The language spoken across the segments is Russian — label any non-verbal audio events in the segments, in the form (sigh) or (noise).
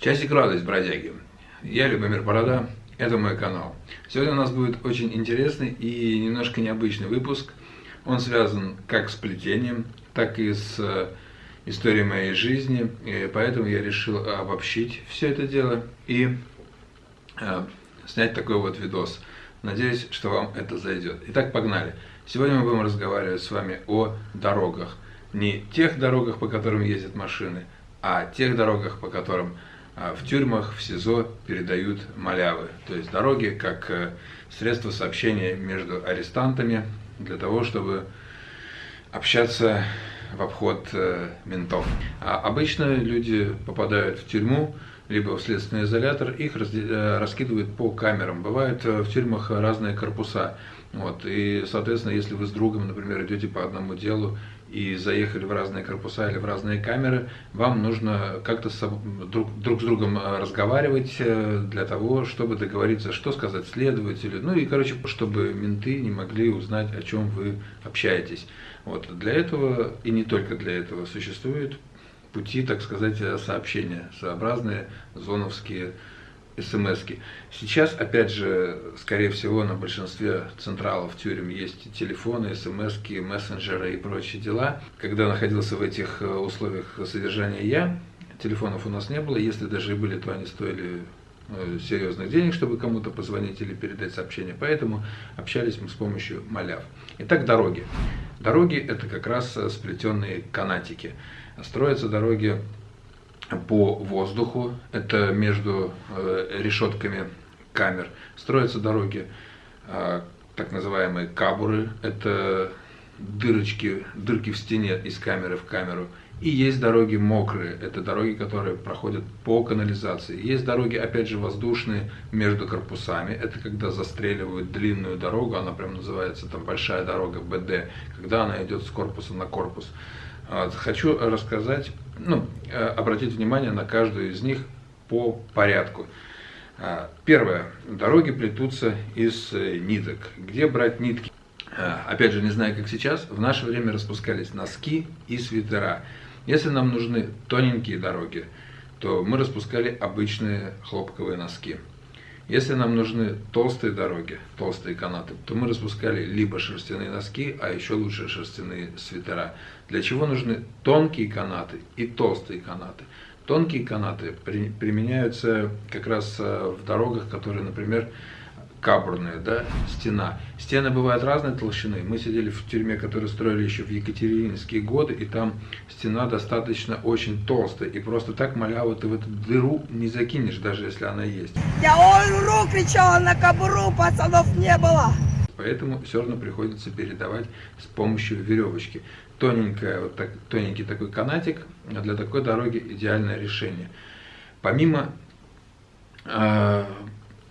Часик радость, бродяги. Я Любомир Борода, это мой канал. Сегодня у нас будет очень интересный и немножко необычный выпуск. Он связан как с плетением, так и с э, историей моей жизни. И поэтому я решил обобщить все это дело и э, снять такой вот видос. Надеюсь, что вам это зайдет. Итак, погнали. Сегодня мы будем разговаривать с вами о дорогах. Не тех дорогах, по которым ездят машины, а тех дорогах, по которым в тюрьмах, в СИЗО передают малявы, то есть дороги как э, средство сообщения между арестантами для того, чтобы общаться в обход э, ментов. А обычно люди попадают в тюрьму, либо в следственный изолятор, их э, раскидывают по камерам. Бывают в тюрьмах разные корпуса. Вот, и, соответственно, если вы с другом, например, идете по одному делу и заехали в разные корпуса или в разные камеры, вам нужно как-то друг, друг с другом э, разговаривать э, для того, чтобы договориться, что сказать следователю. Ну и, короче, чтобы менты не могли узнать, о чем вы общаетесь. Вот. Для этого, и не только для этого, существуют пути, так сказать, сообщения, своеобразные зоновские смс -ки. Сейчас, опять же, скорее всего, на большинстве централов тюрем есть телефоны, смс мессенджеры и прочие дела. Когда находился в этих э, условиях содержания я, телефонов у нас не было. Если даже и были, то они стоили э, серьезных денег, чтобы кому-то позвонить или передать сообщение. Поэтому общались мы с помощью маляв. Итак, дороги. Дороги – это как раз э, сплетенные канатики. Строятся дороги по воздуху, это между э, решетками камер. Строятся дороги, э, так называемые кабуры, это дырочки, дырки в стене из камеры в камеру. И есть дороги мокрые, это дороги, которые проходят по канализации. Есть дороги, опять же, воздушные между корпусами, это когда застреливают длинную дорогу, она прям называется там большая дорога БД, когда она идет с корпуса на корпус. Хочу рассказать, ну, э, обратить внимание на каждую из них по порядку. А, первое. Дороги плетутся из э, ниток. Где брать нитки? А, опять же, не знаю, как сейчас, в наше время распускались носки и свитера. Если нам нужны тоненькие дороги, то мы распускали обычные хлопковые носки. Если нам нужны толстые дороги, толстые канаты, то мы распускали либо шерстяные носки, а еще лучше шерстяные свитера. Для чего нужны тонкие канаты и толстые канаты? Тонкие канаты применяются как раз э, в дорогах, которые, например, кабурная, да, стена. Стены бывают разной толщины. Мы сидели в тюрьме, которую строили еще в Екатерининские годы, и там стена достаточно очень толстая. И просто так маляву ты в эту дыру не закинешь, даже если она есть. Я ору кричала на кобуру, пацанов не было. Поэтому все равно приходится передавать с помощью веревочки. Тоненькая, вот так, тоненький такой канатик для такой дороги идеальное решение. Помимо э,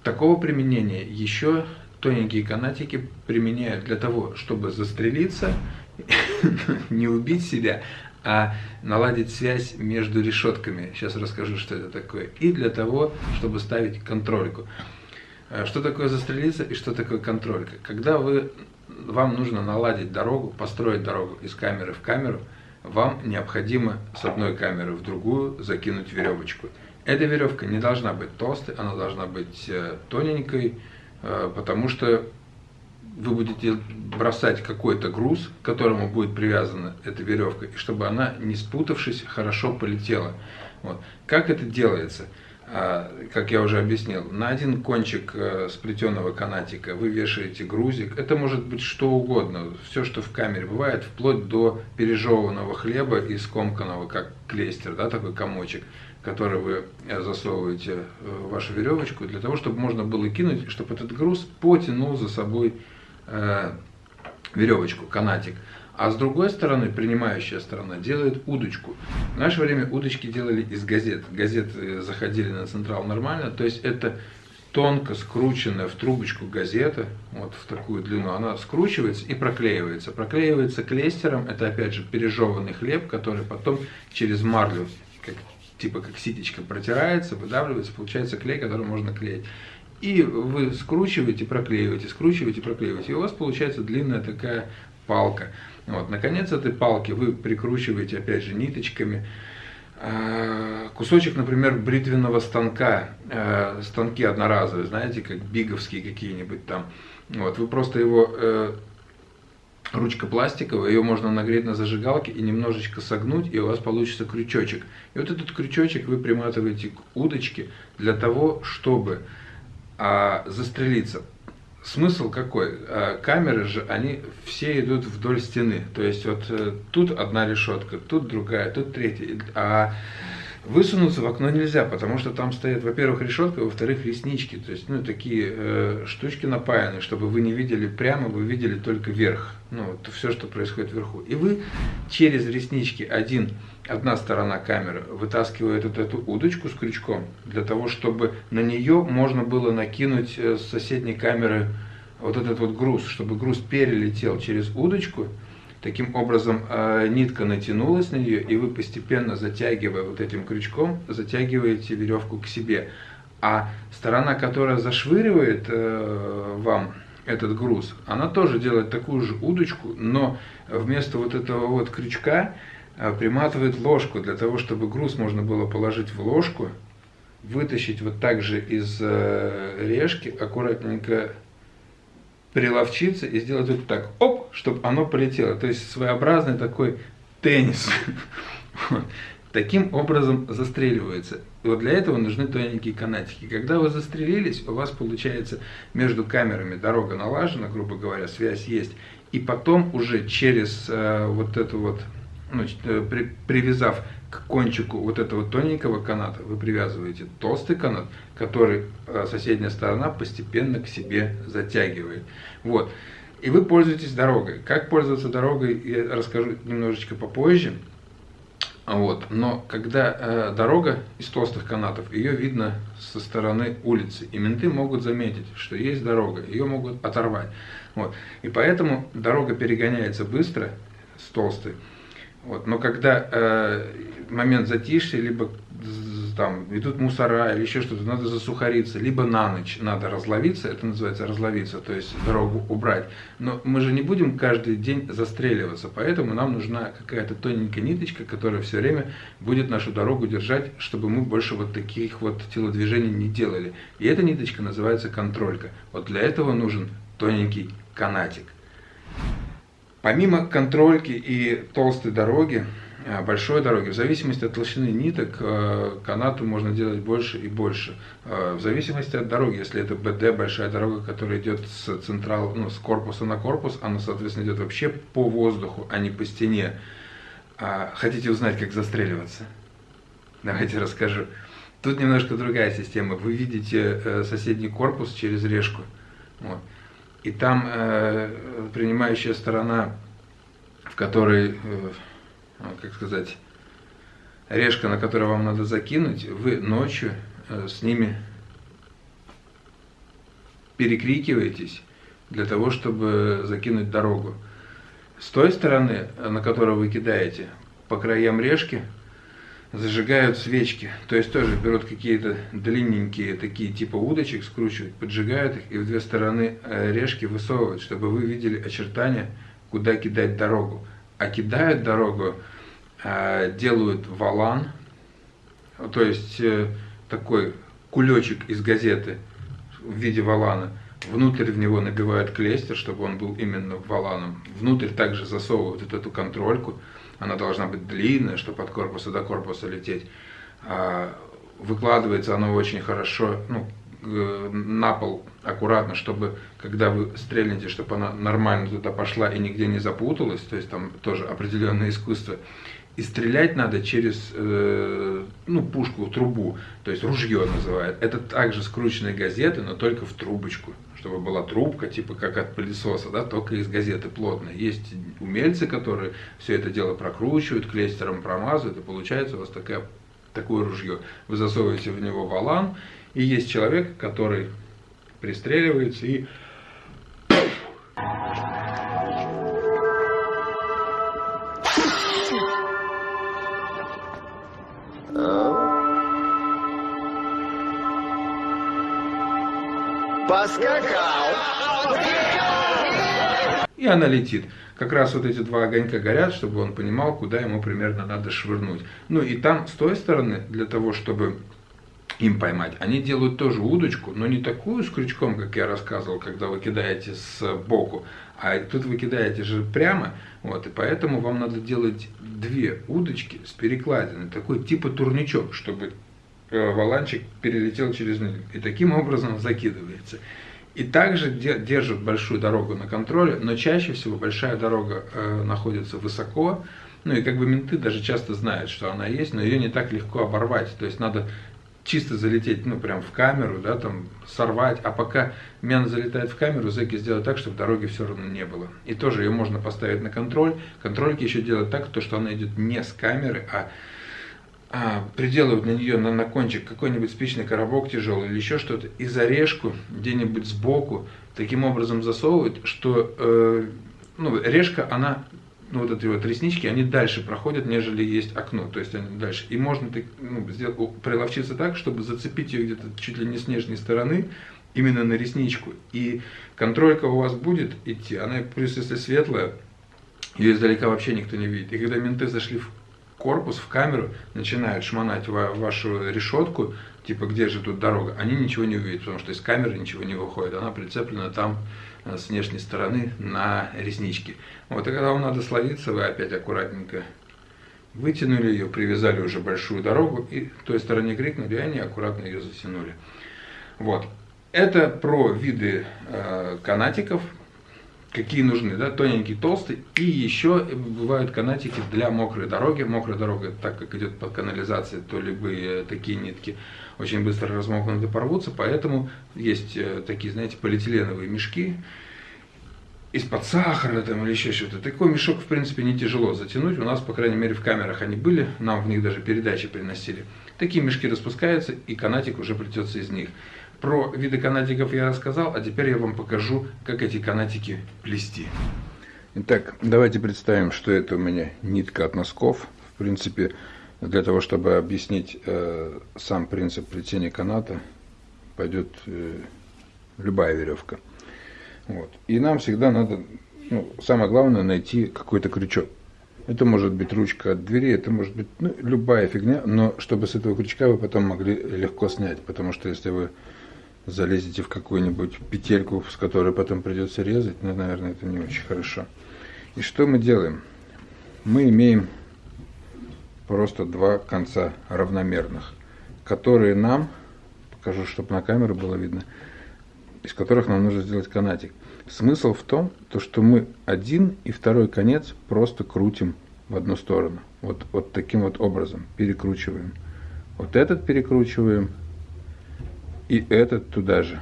Такого применения еще тоненькие канатики применяют для того, чтобы застрелиться, (laughs) не убить себя, а наладить связь между решетками. Сейчас расскажу, что это такое. И для того, чтобы ставить контрольку. Э, что такое застрелиться и что такое контролька? Когда вы, вам нужно наладить дорогу, построить дорогу из камеры в камеру, вам необходимо с одной камеры в другую закинуть веревочку. Эта веревка не должна быть толстой, она должна быть э, тоненькой, э, потому что вы будете бросать какой-то груз, к которому будет привязана эта веревка, и чтобы она, не спутавшись, хорошо полетела. Вот. Как это делается? А, как я уже объяснил, на один кончик э, сплетенного канатика вы вешаете грузик. Это может быть что угодно, все, что в камере бывает, вплоть до пережеванного хлеба и скомканного, как клейстер, да, такой комочек который вы э, засовываете э, в вашу веревочку, для того, чтобы можно было кинуть, чтобы этот груз потянул за собой веревочку, канатик. А с другой стороны, принимающая сторона делает удочку. В наше время удочки делали из газет. Газеты заходили на централ нормально, то есть это тонко скрученная в трубочку газета, вот в такую длину, она скручивается и проклеивается. Проклеивается клейстером, это опять же пережеванный хлеб, который потом через марлю, как типа как ситечка протирается, выдавливается, получается клей, который можно клеить. И вы скручиваете, проклеиваете, скручиваете, проклеиваете. И у вас получается длинная такая палка. Вот. Наконец этой палки вы прикручиваете опять же ниточками э, кусочек, например, бритвенного станка, э, станки одноразовые, знаете, как биговские какие-нибудь там. Вот, вы просто его э, ручка пластиковая, ее можно нагреть на зажигалке и немножечко согнуть, и у вас получится крючочек. И вот этот крючочек вы приматываете к удочке для того, чтобы а, застрелиться. Смысл какой? А, камеры же, они все идут вдоль стены. То есть вот э, тут одна решетка, тут другая, тут третья. А Высунуться в окно нельзя, потому что там стоят, во-первых, решетка, во-вторых, реснички. То есть, ну, такие э, штучки напаяны, чтобы вы не видели прямо, вы видели только верх. Ну, вот все, что происходит вверху. И вы через реснички один, одна сторона камеры вытаскивает вот эту удочку с крючком, для того, чтобы на нее можно было накинуть э, с соседней камеры вот этот вот груз, чтобы груз перелетел через удочку, Таким образом, э, нитка натянулась на нее, и вы постепенно, затягивая вот этим крючком, затягиваете веревку к себе. А сторона, которая зашвыривает э, вам этот груз, она тоже делает такую же удочку, но вместо вот этого вот крючка приматывает ложку, для того, чтобы груз можно было положить в ложку, вытащить вот так же из решки, аккуратненько приловчиться и сделать вот так, оп, чтобы оно полетело. То есть своеобразный такой теннис. Таким образом застреливается. Вот для этого нужны тоненькие канатики. Когда вы застрелились, у вас получается между камерами дорога налажена, грубо говоря, связь есть. И потом уже через э, вот эту вот, ну, э, при, привязав к кончику вот этого тоненького каната вы привязываете толстый канат, который э, соседняя сторона постепенно к себе затягивает. Вот. И вы пользуетесь дорогой. Как пользоваться дорогой, я расскажу немножечко попозже. Вот. Но когда э, дорога из толстых канатов, ее видно со стороны улицы. И менты могут заметить, что есть дорога, ее могут оторвать. Вот. И поэтому дорога перегоняется быстро с толстой. Вот. Но когда э, момент затишья, либо там идут мусора или еще что-то, надо засухариться, либо на ночь надо разловиться, это называется разловиться, то есть дорогу убрать. Но мы же не будем каждый день застреливаться, поэтому нам нужна какая-то тоненькая ниточка, которая все время будет нашу дорогу держать, чтобы мы больше вот таких вот телодвижений не делали. И эта ниточка называется контролька. Вот для этого нужен тоненький канатик. Помимо контрольки и толстой дороги, э, большой дороги, в зависимости от толщины ниток, э, канату можно делать больше и больше. Э, в зависимости от дороги, если это БД, большая дорога, которая идет с, централ, ну, с корпуса на корпус, она, соответственно, идет вообще по воздуху, а не по стене. А хотите узнать, как застреливаться? Давайте расскажу. Тут немножко другая система. Вы видите соседний корпус через решку. Вот и там э, принимающая сторона, в которой, э, как сказать, решка, на которую вам надо закинуть, вы ночью э, с ними перекрикиваетесь для того, чтобы закинуть дорогу. С той стороны, на которую вы кидаете, по краям решки – зажигают свечки. То есть тоже берут какие-то длинненькие такие типа удочек, скручивают, поджигают их и в две стороны э, решки высовывают, чтобы вы видели очертания, куда кидать дорогу. А кидают дорогу, э, делают валан, то есть э, такой кулечек из газеты в виде валана. Внутрь в него набивают клейстер, чтобы он был именно валаном. Внутрь также засовывают вот эту контрольку она должна быть длинная, чтобы от корпуса до корпуса лететь. А, выкладывается оно очень хорошо, ну, на пол аккуратно, чтобы когда вы стрельнете, чтобы она нормально туда пошла и нигде не запуталась, то есть там тоже определенное искусство. И стрелять надо через э, ну, пушку, трубу, то есть ружье называют. Это также скрученные газеты, но только в трубочку чтобы была трубка, типа как от пылесоса, да, только из газеты плотной. Есть умельцы, которые все это дело прокручивают, клейстером промазывают, и получается у вас такая, такое ружье. Вы засовываете в него валан, и есть человек, который пристреливается и Поскакал. и она летит. Как раз вот эти два огонька горят, чтобы он понимал, куда ему примерно надо швырнуть. Ну и там, с той стороны, для того, чтобы им поймать. Они делают тоже удочку, но не такую с крючком, как я рассказывал, когда вы кидаете с боку, а тут вы кидаете же прямо, вот, и поэтому вам надо делать две удочки с перекладиной, такой типа турничок, чтобы валанчик перелетел через них, и таким образом закидывается. И также держат большую дорогу на контроле, но чаще всего большая дорога э, находится высоко, ну и как бы менты даже часто знают, что она есть, но ее не так легко оборвать. То есть надо чисто залететь, ну, прям в камеру, да, там, сорвать, а пока мян залетает в камеру, зэки сделают так, чтобы дороги все равно не было. И тоже ее можно поставить на контроль. Контрольки еще делают так, то, что она идет не с камеры, а, а приделывают на нее, на, на кончик какой-нибудь спичный коробок тяжелый или еще что-то, и зарежку где-нибудь сбоку таким образом засовывают, что э, ну, решка, она ну, вот эти вот реснички, они дальше проходят, нежели есть окно, то есть они дальше. И можно ну, сделать, приловчиться так, чтобы зацепить ее где-то чуть ли не с нижней стороны, именно на ресничку. И контролька у вас будет идти, она плюс если светлая, ее издалека вообще никто не видит. И когда менты зашли в корпус, в камеру, начинают шмонать ва вашу решетку, типа где же тут дорога, они ничего не увидят, потому что из камеры ничего не выходит, она прицеплена там Э, с внешней стороны на реснички. Вот, и когда вам надо словиться, вы опять аккуратненько вытянули ее, привязали уже большую дорогу, и той стороне крикнули, и они аккуратно ее затянули. Вот. Это про виды э, канатиков, какие нужны, да, тоненький, толстый, и еще бывают канатики для мокрой дороги. Мокрая дорога, так как идет под канализацией, то любые такие нитки очень быстро размокнут и порвутся, поэтому есть э, такие, знаете, полиэтиленовые мешки из-под сахара там или еще что-то. Такой мешок, в принципе, не тяжело затянуть. У нас, по крайней мере, в камерах они были, нам в них даже передачи приносили. Такие мешки распускаются, и канатик уже плетется из них. Про виды канатиков я рассказал, а теперь я вам покажу, как эти канатики плести. Итак, давайте представим, что это у меня нитка от носков. В принципе, для того, чтобы объяснить э, сам принцип плетения каната, пойдет э, любая веревка. Вот. И нам всегда надо, ну, самое главное, найти какой-то крючок. Это может быть ручка от двери, это может быть ну, любая фигня, но чтобы с этого крючка вы потом могли легко снять, потому что если вы залезете в какую-нибудь петельку, с которой потом придется резать, ну, наверное, это не очень хорошо. И что мы делаем? Мы имеем просто два конца равномерных, которые нам, покажу, чтобы на камеру было видно, из которых нам нужно сделать канатик. Смысл в том, то, что мы один и второй конец просто крутим в одну сторону. Вот, вот таким вот образом перекручиваем. Вот этот перекручиваем и этот туда же.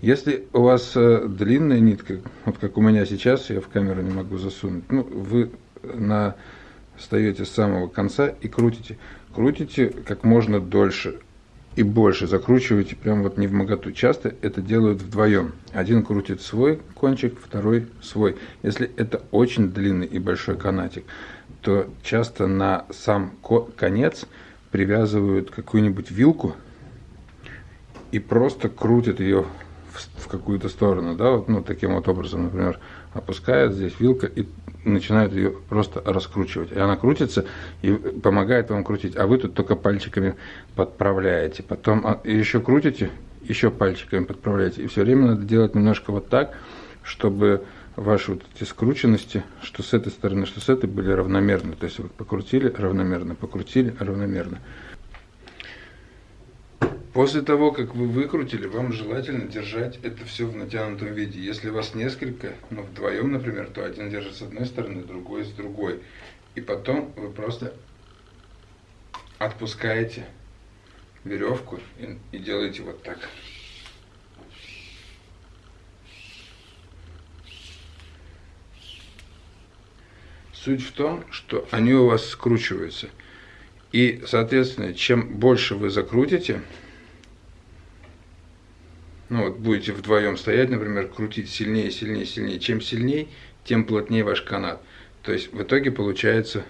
Если у вас э, длинная нитка, вот как у меня сейчас, я в камеру не могу засунуть, ну, вы на, встаете с самого конца и крутите. Крутите как можно дольше и больше. Закручивайте прям вот не в моготу. Часто это делают вдвоем. Один крутит свой кончик, второй свой. Если это очень длинный и большой канатик, то часто на сам конец привязывают какую-нибудь вилку и просто крутят ее в, в какую-то сторону, да, вот, ну, таким вот образом, например, опускает здесь вилка и начинает ее просто раскручивать. И она крутится и помогает вам крутить, а вы тут только пальчиками подправляете. Потом а, еще крутите, еще пальчиками подправляете. И все время надо делать немножко вот так, чтобы ваши вот эти скрученности, что с этой стороны, что с этой, были равномерны. То есть вы покрутили равномерно, покрутили равномерно. После того, как вы выкрутили, вам желательно держать это все в натянутом виде. Если вас несколько, ну вдвоем, например, то один держит с одной стороны, другой с другой. И потом вы просто отпускаете веревку и, и делаете вот так. Суть в том, что они у вас скручиваются. И, соответственно, чем больше вы закрутите, ну вот будете вдвоем стоять, например, крутить сильнее, сильнее, сильнее. Чем сильнее, тем плотнее ваш канат. То есть в итоге получается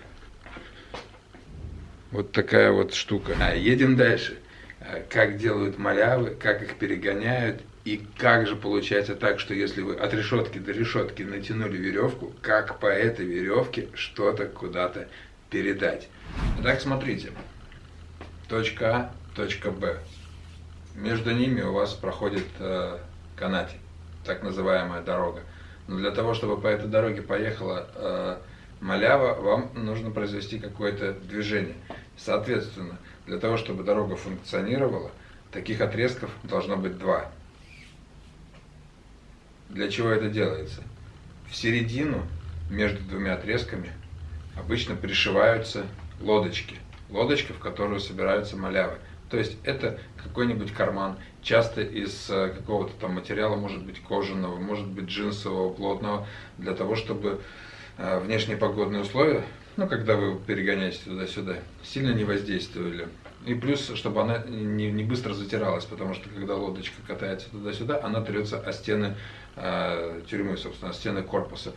вот такая вот штука. А, едем дальше. э, как делают малявы, как их перегоняют, и как же получается так, что если вы от решетки до решетки натянули веревку, как по этой веревке что-то куда-то передать. Итак, смотрите. Точка А, точка Б. Между ними у вас проходит э, канатик, так называемая дорога. Но для того, чтобы по этой дороге поехала э, малява, вам нужно произвести какое-то движение. Соответственно, для того, чтобы дорога функционировала, таких отрезков должно быть два. Для чего это делается? В середину между двумя отрезками обычно пришиваются лодочки. Лодочка, в которую собираются малявы. То есть это какой-нибудь карман, часто из э, какого-то там материала, может быть кожаного, может быть джинсового, плотного, для того, чтобы э, внешние погодные условия, ну, когда вы перегоняете туда-сюда, сильно не воздействовали. И плюс, чтобы она не, не быстро затиралась, потому что когда лодочка катается туда-сюда, она трется о стены э, тюрьмы, собственно, о стены корпуса.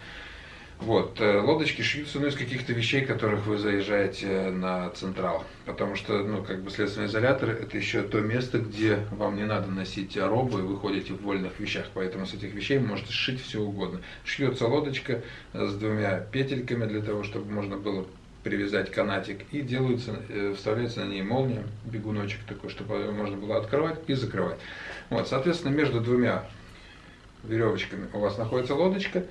Вот, э, лодочки шьются ну, из каких-то вещей, которых вы заезжаете на Централ. Потому что, ну, как бы следственный изолятор это еще то место, где вам не надо носить робу, и вы ходите в вольных вещах. Поэтому с этих вещей можете сшить все угодно. Шьется лодочка с двумя петельками для того, чтобы можно было привязать канатик и делается, э, вставляется на ней молния, бегуночек такой, чтобы можно было открывать и закрывать. Вот, соответственно, между двумя веревочками у вас находится лодочка,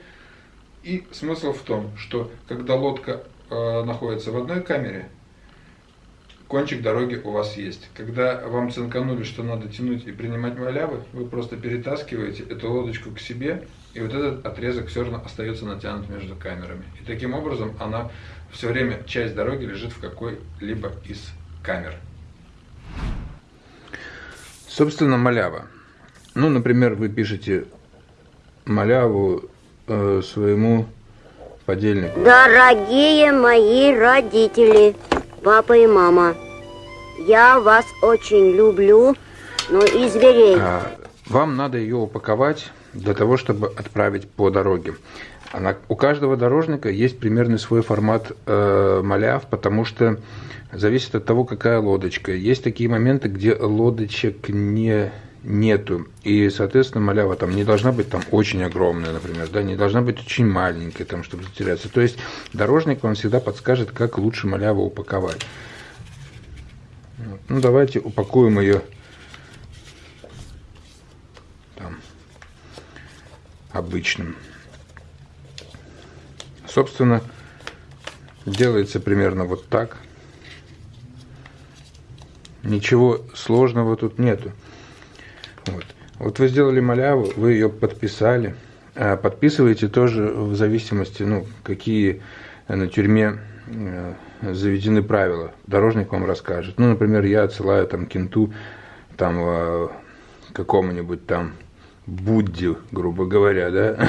и смысл в том, что когда лодка э, находится в одной камере, кончик дороги у вас есть. Когда вам цинканули, что надо тянуть и принимать малявы, вы просто перетаскиваете эту лодочку к себе, и вот этот отрезок все равно остается натянут между камерами. И таким образом она все время, часть дороги лежит в какой-либо из камер. Собственно, малява. Ну, например, вы пишете маляву э, своему подельнику. Дорогие мои родители, папа и мама, я вас очень люблю, но и зверей. А, вам надо ее упаковать для того, чтобы отправить по дороге. Она, у каждого дорожника есть примерный свой формат э, маляв, потому что зависит от того, какая лодочка. Есть такие моменты, где лодочек не нету. И, соответственно, малява там не должна быть там очень огромная, например, да, не должна быть очень маленькая, там, чтобы затеряться. То есть дорожник вам всегда подскажет, как лучше маляву упаковать. Ну, давайте упакуем ее там, обычным. Собственно, делается примерно вот так. Ничего сложного тут нету. Вот. вот вы сделали маляву, вы ее подписали. А подписываете тоже в зависимости, ну, какие на тюрьме э, заведены правила. Дорожник вам расскажет. Ну, например, я отсылаю там кенту, там э, какому-нибудь там Будде, грубо говоря, да,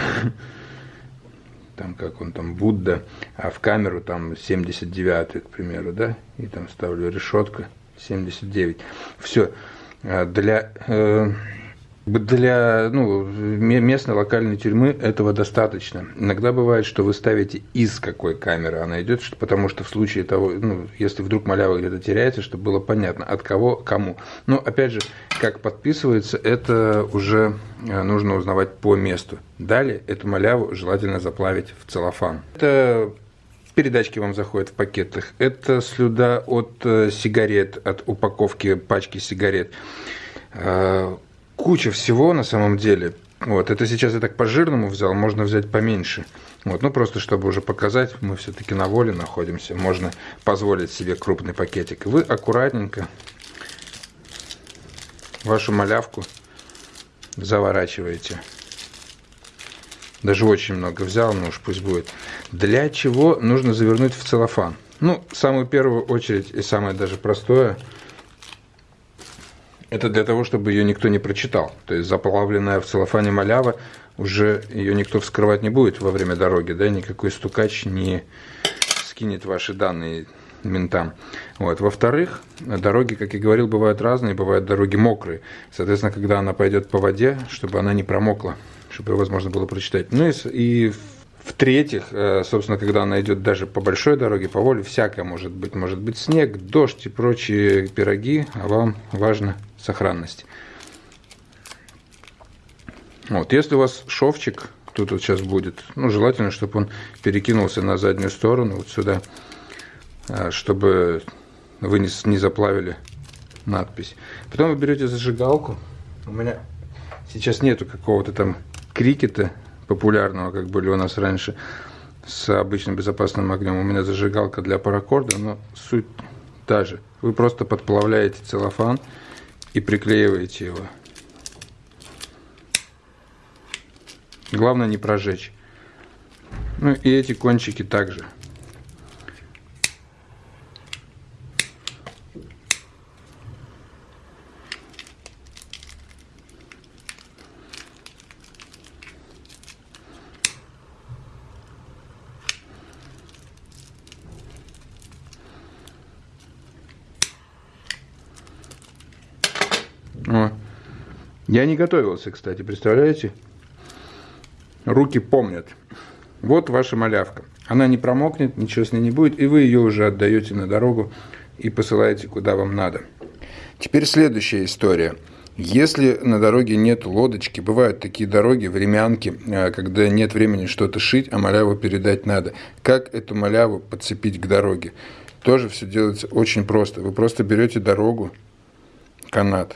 там как он там, Будда, а в камеру там 79 к примеру, да, и там ставлю решетка 79. Все, для, э, для ну, местной локальной тюрьмы этого достаточно. Иногда бывает, что вы ставите из какой камеры она идет, потому что в случае того, ну, если вдруг малява где-то теряется, чтобы было понятно, от кого кому. Но опять же, как подписывается, это уже э, нужно узнавать по месту. Далее эту маляву желательно заплавить в целлофан. Это передачки вам заходят в пакетах. Это слюда от э, сигарет, от упаковки пачки сигарет. Э, куча всего на самом деле. Вот, это сейчас я так по-жирному взял, можно взять поменьше. Вот, ну просто чтобы уже показать, мы все-таки на воле находимся, можно позволить себе крупный пакетик. Вы аккуратненько вашу малявку заворачиваете. Даже очень много взял, но уж пусть будет. Для чего нужно завернуть в целлофан? Ну, самую первую очередь и самое даже простое, это для того, чтобы ее никто не прочитал. То есть заплавленная в целлофане малява, уже ее никто вскрывать не будет во время дороги, да, никакой стукач не скинет ваши данные ментам. Вот. Во-вторых, дороги, как я говорил, бывают разные, бывают дороги мокрые. Соответственно, когда она пойдет по воде, чтобы она не промокла чтобы возможно было прочитать. Ну и, и В-третьих, э, собственно, когда она идет даже по большой дороге, по воле, всякое может быть. Может быть снег, дождь и прочие пироги, а вам важна сохранность. Вот, если у вас шовчик, тут вот сейчас будет, ну, желательно, чтобы он перекинулся на заднюю сторону, вот сюда, э, чтобы вы не, не заплавили надпись. Потом вы берете зажигалку. У меня сейчас нету какого-то там крикета популярного, как были у нас раньше, с обычным безопасным огнем. У меня зажигалка для паракорда, но суть та же. Вы просто подплавляете целлофан и приклеиваете его. Главное не прожечь. Ну и эти кончики также. О. Я не готовился, кстати, представляете? Руки помнят. Вот ваша малявка. Она не промокнет, ничего с ней не будет, и вы ее уже отдаете на дорогу и посылаете куда вам надо. Теперь следующая история. Если на дороге нет лодочки, бывают такие дороги, времянки, э, когда нет времени что-то шить, а маляву передать надо. Как эту маляву подцепить к дороге? Тоже все делается очень просто. Вы просто берете дорогу, канат,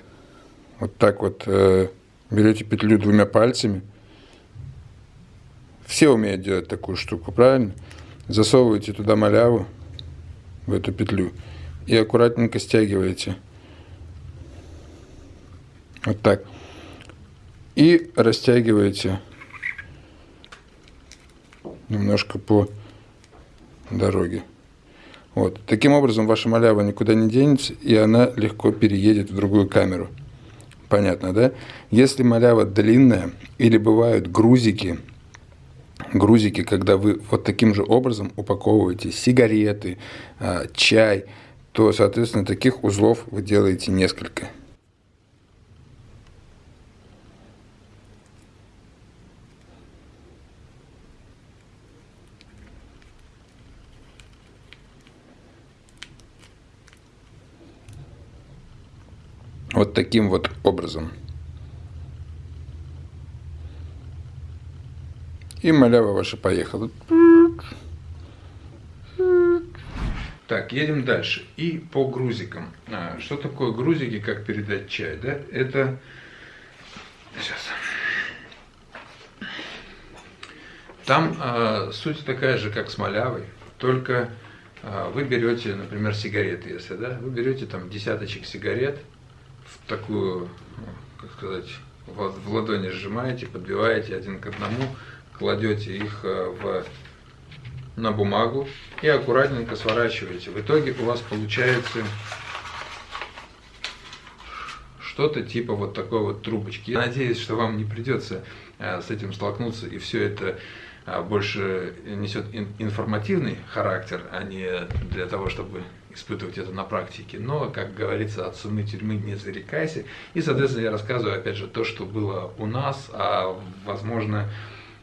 вот так вот э, берете петлю двумя пальцами. Все умеют делать такую штуку, правильно? Засовываете туда маляву, в эту петлю, и аккуратненько стягиваете. Вот так. И растягиваете немножко по дороге. Вот. Таким образом, ваша малява никуда не денется, и она легко переедет в другую камеру. Понятно, да? Если малява длинная или бывают грузики, грузики, когда вы вот таким же образом упаковываете сигареты, а, чай, то, соответственно, таких узлов вы делаете несколько. Вот таким вот образом. И малява ваша поехала. Так, едем дальше. И по грузикам. А, что такое грузики, как передать чай? Да? Это... Сейчас. Там а, суть такая же, как с малявой, только а, вы берете, например, сигареты, если, да, вы берете там десяточек сигарет, такую, ну, как сказать, в ладони сжимаете, подбиваете один к одному, кладете их э, в, на бумагу и аккуратненько сворачиваете. В итоге у вас получается что-то типа вот такой вот трубочки. Я надеюсь, что вам не придется э, с этим столкнуться и все это э, больше несет информативный характер, а не для того, чтобы испытывать это на практике. Но, как говорится, от сумы тюрьмы не зарекайся. И, соответственно, я рассказываю, опять же, то, что было у нас, а, возможно,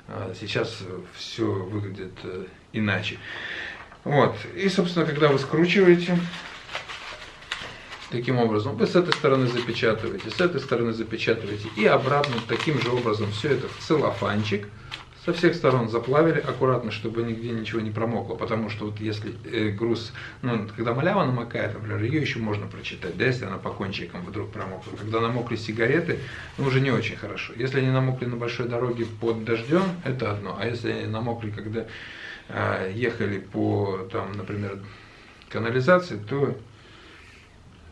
а, сейчас все выглядит э, иначе. Вот. И, собственно, когда вы скручиваете, таким образом, вы с этой стороны запечатываете, с этой стороны запечатываете, и обратно таким же образом все это в целлофанчик – со всех сторон заплавили аккуратно, чтобы нигде ничего не промокло, потому что вот если э, груз, ну, когда малява намокает, например, ее еще можно прочитать, да, если она по кончикам вдруг промокла. Когда намокли сигареты, ну, уже не очень хорошо. Если они намокли на большой дороге под дождем, это одно, а если они намокли, когда э, ехали по, там, например, канализации, то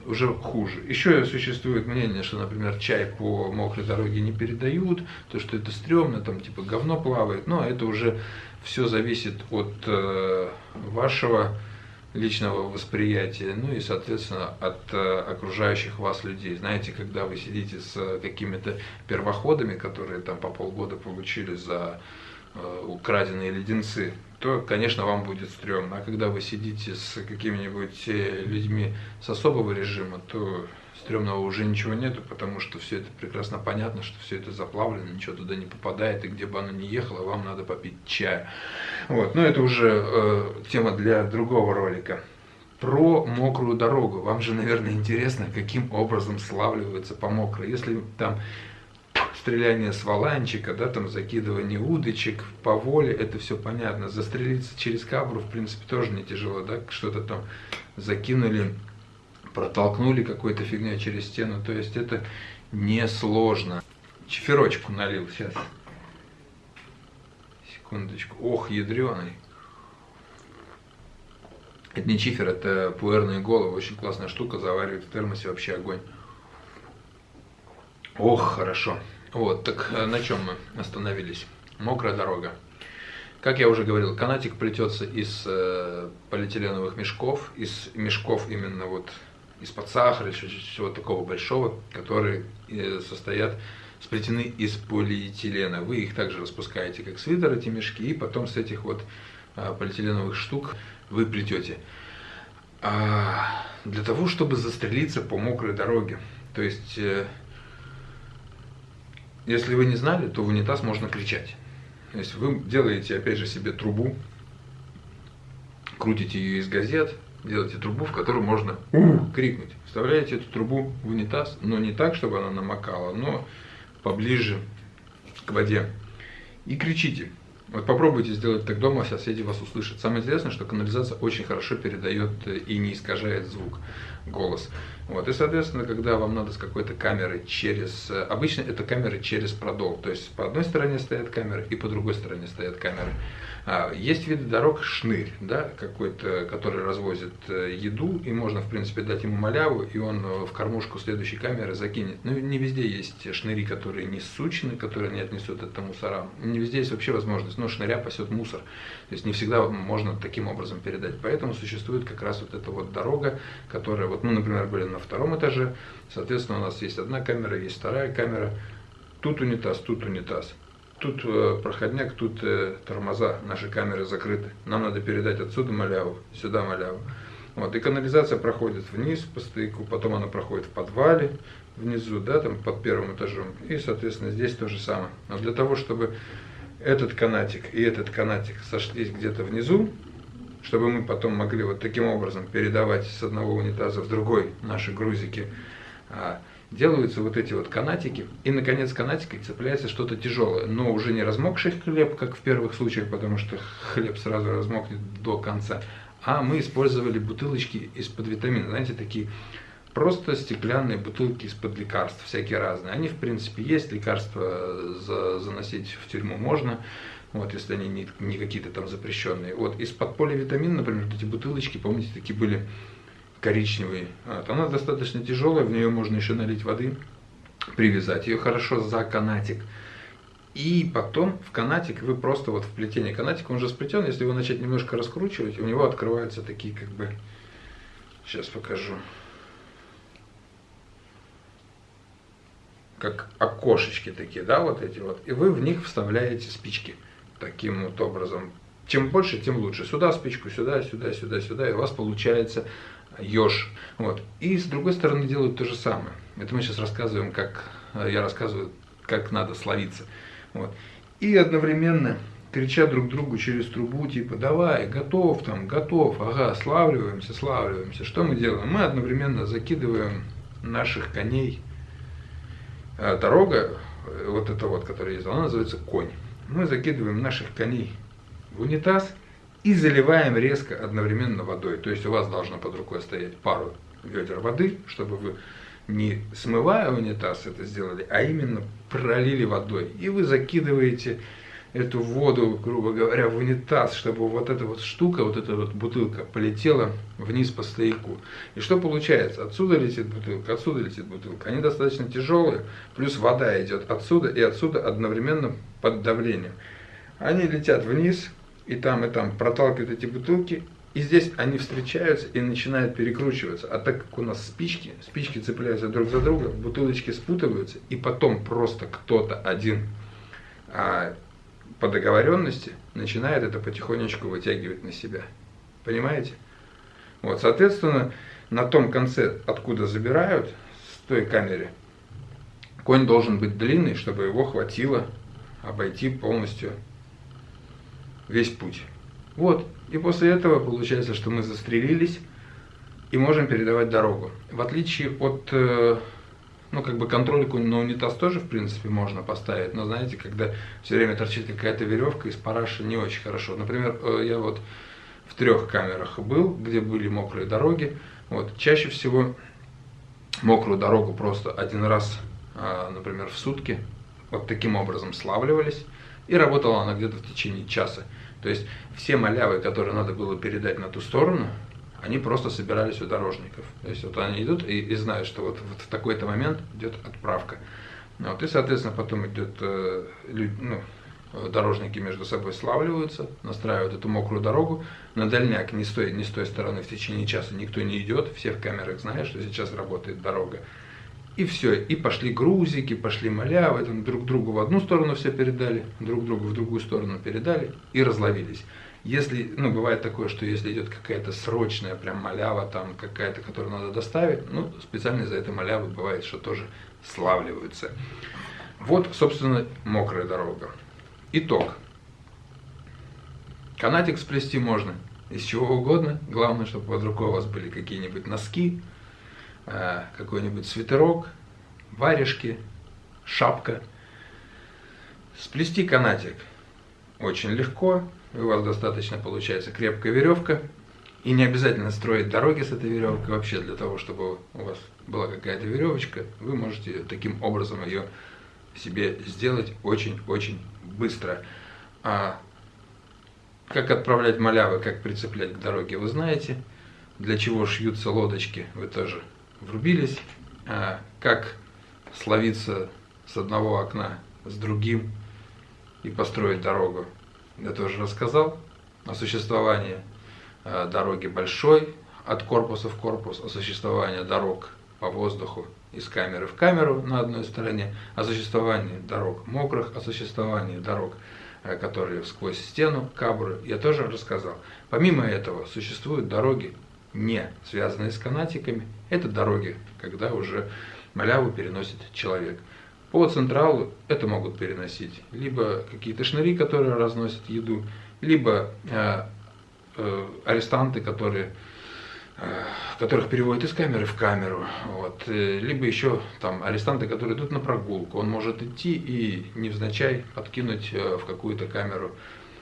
уже хуже. Еще существует мнение, что, например, чай по мокрой дороге не передают, то, что это стрёмно, там типа говно плавает, но это уже все зависит от э, вашего личного восприятия, ну и, соответственно, от э, окружающих вас людей. Знаете, когда вы сидите с какими-то первоходами, которые там по полгода получили за э, украденные леденцы, то, конечно, вам будет стрёмно. А когда вы сидите с какими-нибудь э, людьми с особого режима, то стрёмного уже ничего нету, потому что все это прекрасно понятно, что все это заплавлено, ничего туда не попадает, и где бы оно ни ехало, вам надо попить чая. Вот, но это уже э, тема для другого ролика. Про мокрую дорогу. Вам же, наверное, интересно, каким образом славливается по мокрой. Если там стреляние с валанчика, да, там закидывание удочек по воле, это все понятно. Застрелиться через кабру, в принципе, тоже не тяжело, да, что-то там закинули протолкнули какой-то фигней через стену. То есть это несложно. Чеферочку налил сейчас. Секундочку. Ох, ядреный. Это не чифер, это пуэрные головы. Очень классная штука, заваривает в термосе вообще огонь. Ох, хорошо. Вот, так э, на чем мы остановились? Мокрая дорога. Как я уже говорил, канатик плетется из э, полиэтиленовых мешков, из мешков именно вот из-под сахара, или чего такого большого, которые э, состоят, сплетены из полиэтилена. Вы их также распускаете, как свитер, эти мешки, и потом с этих вот а, полиэтиленовых штук вы плетете. А, для того, чтобы застрелиться по мокрой дороге. То есть, э, если вы не знали, то в унитаз можно кричать. То есть вы делаете, опять же, себе трубу, крутите ее из газет, делаете трубу, в которую можно крикнуть. Вставляете эту трубу в унитаз, но не так, чтобы она намокала, но поближе к воде. И кричите. Вот попробуйте сделать так дома, соседи вас услышат. Самое интересное, что канализация очень хорошо передает и не искажает звук, голос. Вот. И, соответственно, когда вам надо с какой-то камерой через... Обычно это камеры через продол. То есть по одной стороне стоят камеры и по другой стороне стоят камеры. А, есть виды дорог шнырь, да, какой-то, который развозит э, еду, и можно, в принципе, дать ему маляву, и он э, в кормушку следующей камеры закинет. Ну, не везде есть шныри, которые не сучены, которые не отнесут это мусора. Не везде есть вообще возможность, но шныря пасет мусор. То есть не всегда можно таким образом передать. Поэтому существует как раз вот эта вот дорога, которая, вот, ну, например, были на втором этаже, соответственно, у нас есть одна камера, есть вторая камера, тут унитаз, тут унитаз. Тут э, проходняк, тут э, тормоза, наши камеры закрыты. Нам надо передать отсюда маляву, сюда маляву. Вот, и канализация проходит вниз по стояку, потом она проходит в подвале внизу, да, там под первым этажом. И, соответственно, здесь то же самое. Но для того, чтобы этот канатик и этот канатик сошлись где-то внизу, чтобы мы потом могли вот таким образом передавать с одного унитаза в другой наши грузики, а, делаются вот эти вот канатики, и наконец канатикой цепляется что-то тяжелое, но уже не размокший хлеб, как в первых случаях, потому что хлеб сразу размокнет до конца, а мы использовали бутылочки из-под витамина, знаете, такие просто стеклянные бутылки из-под лекарств, всякие разные. Они, в принципе, есть, лекарства за, заносить в тюрьму можно, вот, если они не, не какие-то там запрещенные. Вот, из-под поливитамина, например, эти бутылочки, помните, такие были коричневый. Вот. Она достаточно тяжелая, в нее можно еще налить воды, привязать ее хорошо за канатик. И потом в канатик вы просто вот в плетение канатика, он же сплетен, если его начать немножко раскручивать, у него открываются такие как бы, сейчас покажу, как окошечки такие, да, вот эти вот, и вы в них вставляете спички таким вот образом. Чем больше, тем лучше. Сюда спичку, сюда, сюда, сюда, сюда, и у вас получается еж. Вот. И с другой стороны делают то же самое. Это мы сейчас рассказываем, как э, я рассказываю, как надо словиться. Вот. И одновременно кричат друг другу через трубу, типа, давай, готов там, готов, ага, славливаемся, славливаемся. Что мы делаем? Мы одновременно закидываем наших коней. А дорога, э, вот эта вот, которая есть, она называется конь. Мы закидываем наших коней в унитаз, и заливаем резко одновременно водой. То есть у вас должно под рукой стоять пару ведер воды, чтобы вы не смывая унитаз это сделали, а именно пролили водой. И вы закидываете эту воду, грубо говоря, в унитаз, чтобы вот эта вот штука, вот эта вот бутылка полетела вниз по стояку. И что получается? Отсюда летит бутылка, отсюда летит бутылка. Они достаточно тяжелые, плюс вода идет отсюда и отсюда одновременно под давлением. Они летят вниз, и там, и там проталкивают эти бутылки, и здесь они встречаются и начинают перекручиваться. А так как у нас спички, спички цепляются друг за друга, бутылочки спутываются, и потом просто кто-то один а, по договоренности начинает это потихонечку вытягивать на себя. Понимаете? Вот, соответственно, на том конце, откуда забирают, той камере. Конь должен быть длинный, чтобы его хватило обойти полностью весь путь. Вот. И после этого получается, что мы застрелились и можем передавать дорогу. В отличие от, э, ну, как бы контрольку на унитаз тоже, в принципе, можно поставить, но, знаете, когда все время торчит какая-то веревка из параши, не очень хорошо. Например, э, я вот в трех камерах был, где были мокрые дороги. Вот, чаще всего мокрую дорогу просто один раз, а, например, в сутки вот таким образом славливались, и работала она где-то в течение часа. То есть все малявы, которые надо было передать на ту сторону, они просто собирались у дорожников. То есть вот они идут и, и знают, что вот, вот в такой-то момент идет отправка. Вот, и, соответственно, потом идет, э, ну, дорожники между собой славливаются, настраивают эту мокрую дорогу. На дальняк не с той, не с той стороны в течение часа никто не идет, все в камерах знают, что сейчас работает дорога. И все, и пошли грузики, пошли малявы, там друг другу в одну сторону все передали, друг другу в другую сторону передали и разловились. Если, ну, бывает такое, что если идет какая-то срочная прям малява, там какая-то, которую надо доставить, ну, специально за этой малявы бывает, что тоже славливаются. Вот, собственно, мокрая дорога. Итог. Канатик сплести можно из чего угодно. Главное, чтобы под рукой у вас были какие-нибудь носки, э, какой-нибудь свитерок, варежки, шапка. Сплести канатик очень легко. У вас достаточно получается крепкая веревка. И не обязательно строить дороги с этой веревкой. Вообще для того, чтобы у вас была какая-то веревочка, вы можете таким образом ее себе сделать очень-очень быстро. А как отправлять малявы, как прицеплять к дороге, вы знаете. Для чего шьются лодочки, вы тоже врубились. А как словиться с одного окна с другим и построить дорогу, я тоже рассказал. О существовании а, дороги большой, от корпуса в корпус, о существовании дорог по воздуху из камеры в камеру на одной стороне, о существовании дорог мокрых, о существовании дорог, э, которые сквозь стену, кабры, я тоже рассказал. Помимо этого, существуют дороги, не связанные с канатиками. Это дороги, когда уже маляву переносит человек. По централу это могут переносить либо какие-то шныри, которые разносят еду, либо э, э, арестанты, которые которых переводят из камеры в камеру, вот. Э, либо еще там арестанты, которые идут на прогулку, он может идти и невзначай подкинуть э, в какую-то камеру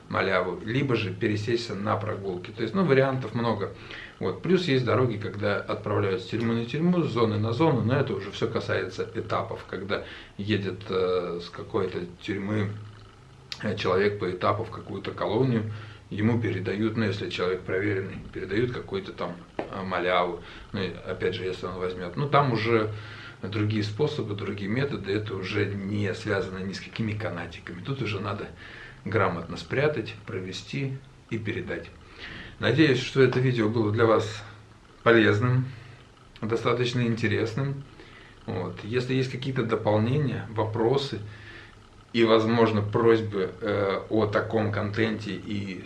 маляву, либо же пересесть на прогулки. То есть, ну, вариантов много. Вот. Плюс есть дороги, когда отправляют с тюрьмы на тюрьму, с зоны на зону, но это уже все касается этапов, когда едет э, с какой-то тюрьмы э, человек по этапу в какую-то колонию, ему передают, ну если человек проверенный, передают какой-то там а, маляву, ну опять же, если он возьмет, ну там уже другие способы, другие методы, это уже не связано ни с какими канатиками, тут уже надо грамотно спрятать, провести и передать. Надеюсь, что это видео было для вас полезным, достаточно интересным. Вот. Если есть какие-то дополнения, вопросы, и, возможно, просьбы э, о таком контенте и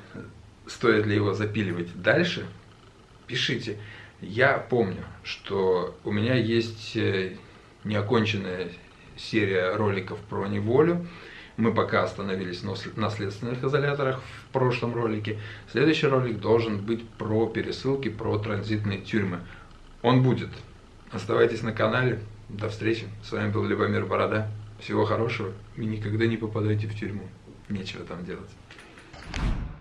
стоит ли его запиливать дальше, пишите. Я помню, что у меня есть э, неоконченная серия роликов про неволю. Мы пока остановились на следственных изоляторах в прошлом ролике. Следующий ролик должен быть про пересылки, про транзитные тюрьмы. Он будет. Оставайтесь на канале. До встречи. С вами был Любомир Борода. Всего хорошего и никогда не попадайте в тюрьму. Нечего там делать.